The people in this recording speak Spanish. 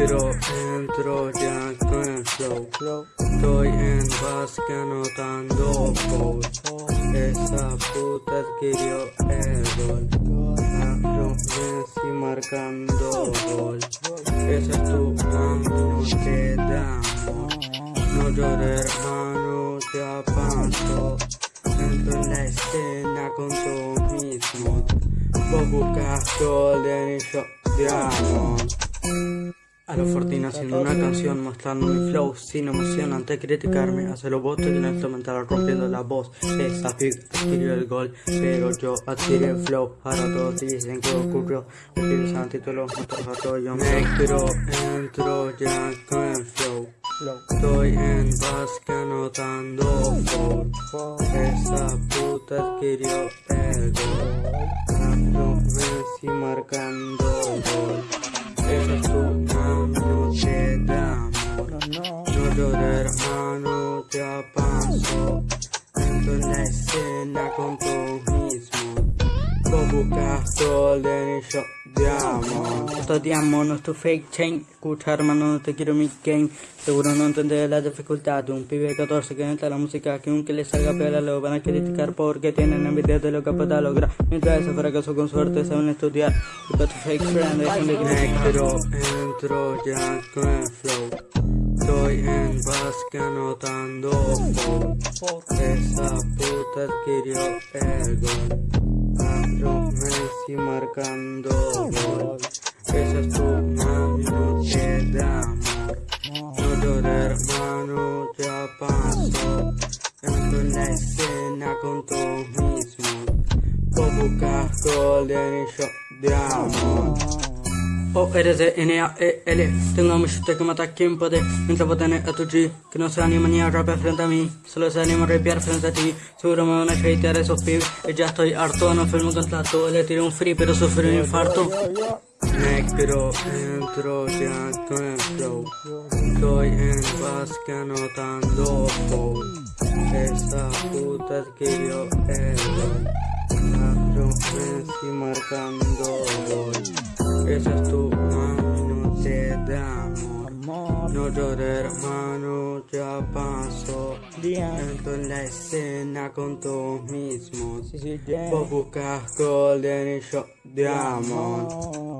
Negro, entro ya con el flow. Estoy en básquet anotando gol. Esa puta adquirió el gol. Afro Messi marcando gol. Esa es tu mano que damos. No llores hermano, te paso. Entro en la escena con tú mismo. Vos buscas golden y yo diamond. A los Fortín haciendo una canción mostrando mi flow sin emoción antes de criticarme Hace los votos y el instrumental rompiendo la voz. Esta pick adquirió el gol pero yo adquirí el flow. Ahora todos dicen que ocurrió Utilizan títulos todo yo me entro, entro ya con el flow. Estoy en básquet anotando flow Esa puta adquirió el gol. Afro Messi marcando hermano te paso Entro en la escena con tú mismo. Vos buscas golden y yo Esto diamond no es tu fake chain. Escucha hermano no te quiero mi game. Seguro no entendés la dificultad de un pibe de 14 que entra la música que aunque le salga pela lo van a criticar porque tienen envidia de lo que pueda lograr. Mientras ese fracaso con suerte saben estudiar. Busca tu fake friend, dejen de Negro, entro ya con el flow en básquet anotando gol Esa puta adquirió el gol Afro Messi marcando gol Esa es tu mano te da amor No llores hermano ya pasó Entro en la escena con tú mismo. Vos buscas golden y yo diamond O R Z N A E L. Tengo shooter que mata a quien puede. Mientras vos tenés a tu G Que no se anima ni a rapear frente a mí. Solo se anima a rapear frente a ti. Seguro me van a hatear esos pibes. Y ya estoy harto, no firmo contrato. Le tiré un free pero sufrí un infarto. Negro, entro ya con flow. Estoy en básquet anotando gol Esa puta adquirió el gol Afro Messi marcando gol Esa es tu mano, te damos No llores hermano, ya pasó. Entro en la escena con tú mismos. Vos buscas golden y yo diamond